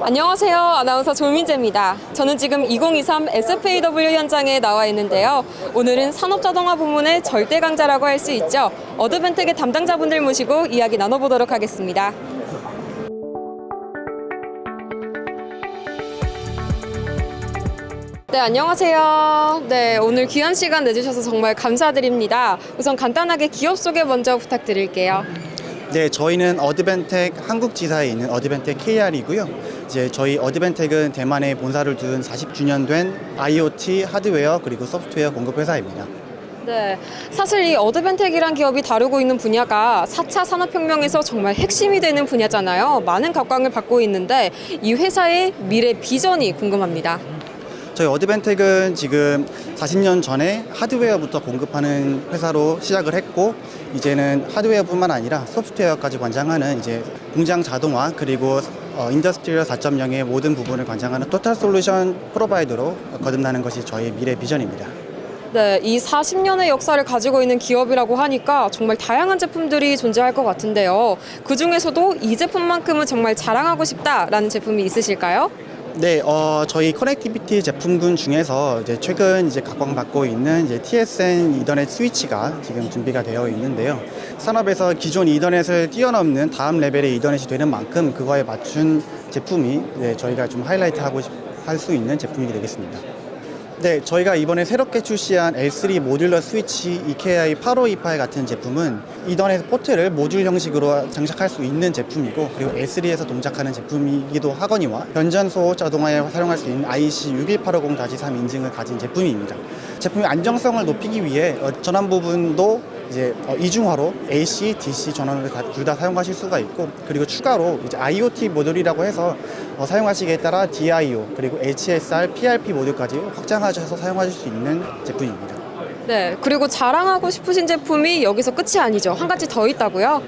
안녕하세요. 아나운서 조민재입니다. 저는 지금 2023 SFAW 현장에 나와 있는데요. 오늘은 산업자동화 부문의 절대 강자라고 할 수 있죠. 어드벤텍의 담당자분들 모시고 이야기 나눠보도록 하겠습니다. 네, 안녕하세요. 네, 오늘 귀한 시간 내주셔서 정말 감사드립니다. 우선 간단하게 기업 소개 먼저 부탁드릴게요. 네, 저희는 어드밴텍 한국 지사에 있는 어드밴텍 KR이고요. 이제 저희 어드밴텍은 대만에 본사를 둔 40주년 된 IoT 하드웨어 그리고 소프트웨어 공급 회사입니다. 네, 사실 이 어드밴텍이란 기업이 다루고 있는 분야가 4차 산업혁명에서 정말 핵심이 되는 분야잖아요. 많은 각광을 받고 있는데 이 회사의 미래 비전이 궁금합니다. 저희 어드밴텍은 지금 40년 전에 하드웨어부터 공급하는 회사로 시작을 했고 이제는 하드웨어뿐만 아니라 소프트웨어까지 관장하는 이제 공장 자동화 그리고 어, industrial 4.0의 모든 부분을 관장하는 total solution provider로 거듭나는 것이 저희 미래 비전입니다. 네, 이 40년의 역사를 가지고 있는 기업이라고 하니까 정말 다양한 제품들이 존재할 것 같은데요. 그 중에서도 이 제품만큼은 정말 자랑하고 싶다라는 제품이 있으실까요? 네, 어, 저희 connectivity 제품군 중에서 이제 최근 이제 각광받고 있는 이제 TSN 이더넷 스위치가 지금 준비가 되어 있는데요. 산업에서 기존 이더넷을 뛰어넘는 다음 레벨의 이더넷이 되는 만큼 그거에 맞춘 제품이 네, 저희가 좀 하이라이트하고 할 수 있는 제품이 되겠습니다. 네, 저희가 이번에 새롭게 출시한 L3 모듈러 스위치 EKI 8528 같은 제품은 이더넷 포트를 모듈 형식으로 장착할 수 있는 제품이고 그리고 L3에서 동작하는 제품이기도 하거니와 변전소 자동화에 사용할 수 있는 IC 61850-3 인증을 가진 제품입니다. 제품의 안정성을 높이기 위해 어, 전원 부분도 이제 어, 이중화로 AC, DC 전원을 둘 다 사용하실 수가 있고 그리고 추가로 이제 IoT 모듈이라고 해서 어, 사용하시기에 따라 DIO 그리고 HSR, PRP 모듈까지 확장하셔서 사용하실 수 있는 제품입니다. 네, 그리고 자랑하고 싶으신 제품이 여기서 끝이 아니죠. 한 가지 더 있다고요?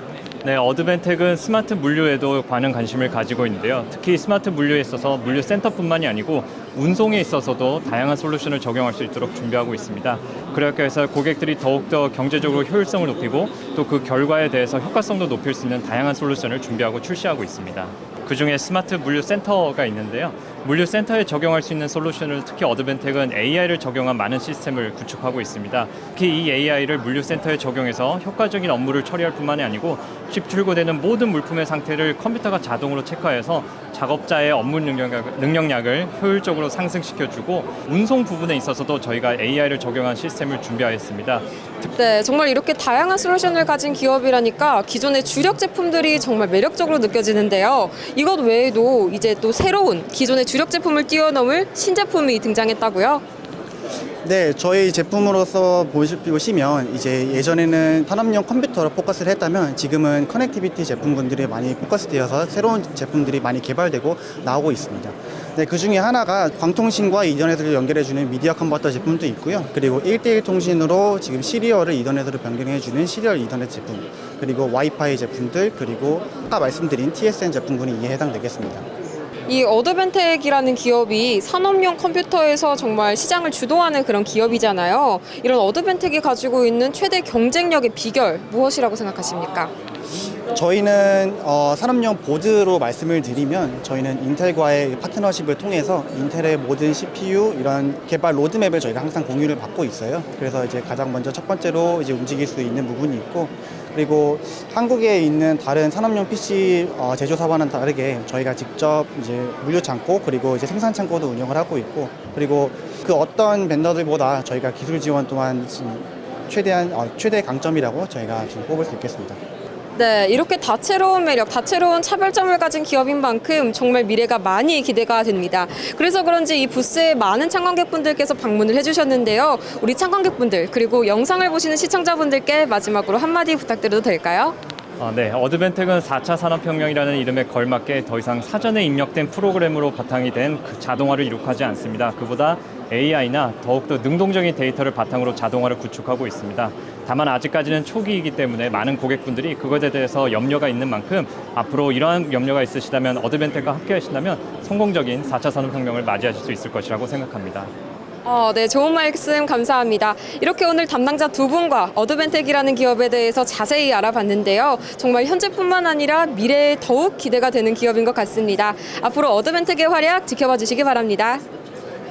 네, 어드밴텍은 스마트 물류에도 많은 관심을 가지고 있는데요. 특히 스마트 물류에 있어서 물류 센터뿐만이 아니고 운송에 있어서도 다양한 솔루션을 적용할 수 있도록 준비하고 있습니다. 그렇게 해서 고객들이 더욱더 경제적으로 효율성을 높이고 또 그 결과에 대해서 효과성도 높일 수 있는 다양한 솔루션을 준비하고 출시하고 있습니다. 그 중에 스마트 물류 센터가 있는데요. 물류 센터에 적용할 수 있는 솔루션을 특히 어드밴텍은 AI를 적용한 많은 시스템을 구축하고 있습니다. 특히 이 AI를 물류 센터에 적용해서 효과적인 업무를 처리할 뿐만이 아니고 입출고되는 모든 물품의 상태를 컴퓨터가 자동으로 체크해서 작업자의 업무 능력, 능력량을 효율적으로 상승시켜주고 운송 부분에 있어서도 저희가 AI를 적용한 시스템을 준비하였습니다. 네, 정말 이렇게 다양한 솔루션을 가진 기업이라니까 기존의 주력 제품들이 정말 매력적으로 느껴지는데요. 이것 외에도 이제 또 새로운 기존의 주력 제품을 뛰어넘을 신제품이 등장했다고요? 네, 저희 제품으로서 보시- 보시면 이제 예전에는 산업용 컴퓨터로 포커스를 했다면 지금은 connectivity 제품군들이 많이 포커스되어서 새로운 제품들이 많이 개발되고 나오고 있습니다. 네, 그 중에 하나가 광통신과 이더넷을 연결해주는 미디어 컨버터 제품도 있고요. 그리고 1대1 통신으로 지금 serial을 이더넷으로 변경해주는 serial 이더넷 제품, 그리고 와이파이 제품들, 그리고 아까 말씀드린 TSN 제품군이 이에 해당되겠습니다. 이 어드밴텍이라는 기업이 산업용 컴퓨터에서 정말 시장을 주도하는 그런 기업이잖아요. 이런 어드밴텍이 가지고 있는 최대 경쟁력의 비결 무엇이라고 생각하십니까? 저희는 어, 산업용 보드로 말씀을 드리면 저희는 인텔과의 파트너십을 통해서 인텔의 모든 CPU 이런 개발 로드맵을 저희가 항상 공유를 받고 있어요. 그래서 이제 가장 먼저 첫 번째로 이제 움직일 수 있는 부분이 있고 그리고 한국에 있는 다른 산업용 PC 어, 제조사와는 다르게 저희가 직접 이제 물류 창고 그리고 이제 생산 창고도 운영을 하고 있고 그리고 그 어떤 벤더들보다 저희가 기술 지원 또한 최대한 어, 최대 강점이라고 저희가 지금 뽑을 수 있겠습니다. 네, 이렇게 다채로운 매력, 다채로운 차별점을 가진 기업인 만큼 정말 미래가 많이 기대가 됩니다. 그래서 그런지 이 부스에 많은 참관객분들께서 방문을 해주셨는데요. 우리 참관객분들 그리고 영상을 보시는 시청자분들께 마지막으로 한마디 부탁드려도 될까요? 아, 네, 어드벤텍은 4차 산업혁명이라는 이름에 걸맞게 더 이상 사전에 입력된 프로그램으로 바탕이 된 그 자동화를 이룩하지 않습니다. 그보다 AI나 더욱더 능동적인 데이터를 바탕으로 자동화를 구축하고 있습니다. 다만 아직까지는 초기이기 때문에 많은 고객분들이 그것에 대해서 염려가 있는 만큼 앞으로 이러한 염려가 있으시다면 어드밴텍과 함께 하신다면 성공적인 4차 산업혁명을 맞이하실 수 있을 것이라고 생각합니다. 어, 네, 좋은 말씀 감사합니다. 이렇게 오늘 담당자 두 분과 어드밴텍이라는 기업에 대해서 자세히 알아봤는데요. 정말 현재뿐만 아니라 미래에 더욱 기대가 되는 기업인 것 같습니다. 앞으로 어드벤텍의 활약 지켜봐 주시기 바랍니다.